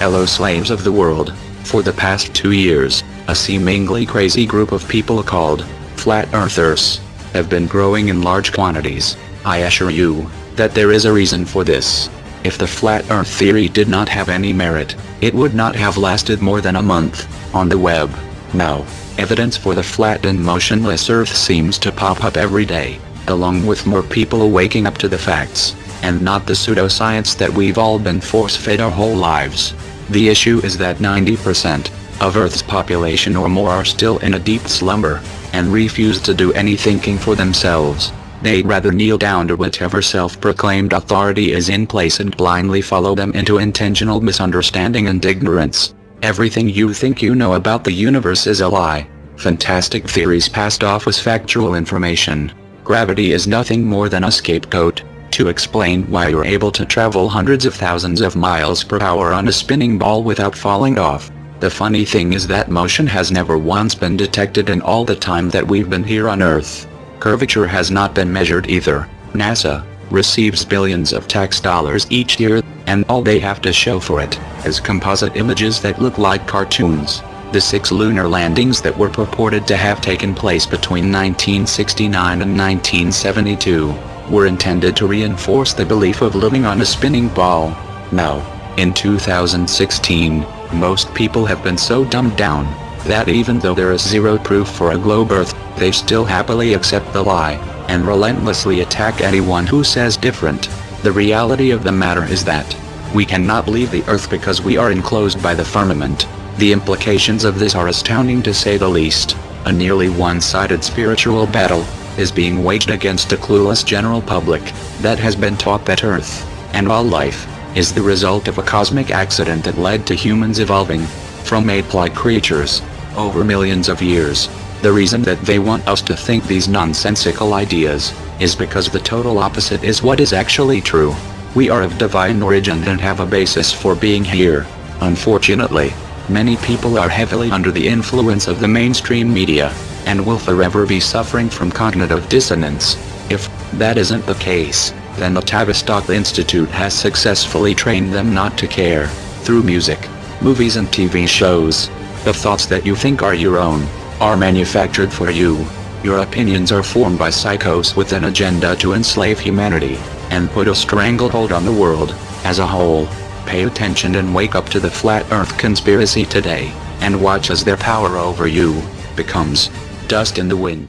Hello slaves of the world. For the past two years, a seemingly crazy group of people called Flat Earthers have been growing in large quantities. I assure you that there is a reason for this. If the flat earth theory did not have any merit, it would not have lasted more than a month on the web. Now, evidence for the flat and motionless earth seems to pop up every day, along with more people waking up to the facts, and not the pseudoscience that we've all been force-fed our whole lives. The issue is that 90% of Earth's population or more are still in a deep slumber, and refuse to do any thinking for themselves. They'd rather kneel down to whatever self-proclaimed authority is in place and blindly follow them into intentional misunderstanding and ignorance. Everything you think you know about the universe is a lie. Fantastic theories passed off as factual information. Gravity is nothing more than a scapegoat to explain why you're able to travel hundreds of thousands of miles per hour on a spinning ball without falling off. The funny thing is that motion has never once been detected in all the time that we've been here on Earth. Curvature has not been measured either. NASA receives billions of tax dollars each year, and all they have to show for it is composite images that look like cartoons. The six lunar landings that were purported to have taken place between 1969 and 1972 were intended to reinforce the belief of living on a spinning ball. Now, in 2016, most people have been so dumbed down that even though there is zero proof for a globe earth, they still happily accept the lie and relentlessly attack anyone who says different. The reality of the matter is that we cannot leave the earth because we are enclosed by the firmament. The implications of this are astounding to say the least. A nearly one-sided spiritual battle is being waged against a clueless general public that has been taught that Earth and all life is the result of a cosmic accident that led to humans evolving from ape-like creatures over millions of years. The reason that they want us to think these nonsensical ideas is because the total opposite is what is actually true. We are of divine origin and have a basis for being here. Unfortunately, many people are heavily under the influence of the mainstream media, and will forever be suffering from cognitive dissonance. If that isn't the case, then the Tavistock Institute has successfully trained them not to care, through music, movies and TV shows. The thoughts that you think are your own, are manufactured for you. Your opinions are formed by psychos with an agenda to enslave humanity, and put a stranglehold on the world, as a whole. Pay attention and wake up to the flat earth conspiracy today, and watch as their power over you, becomes dust in the wind.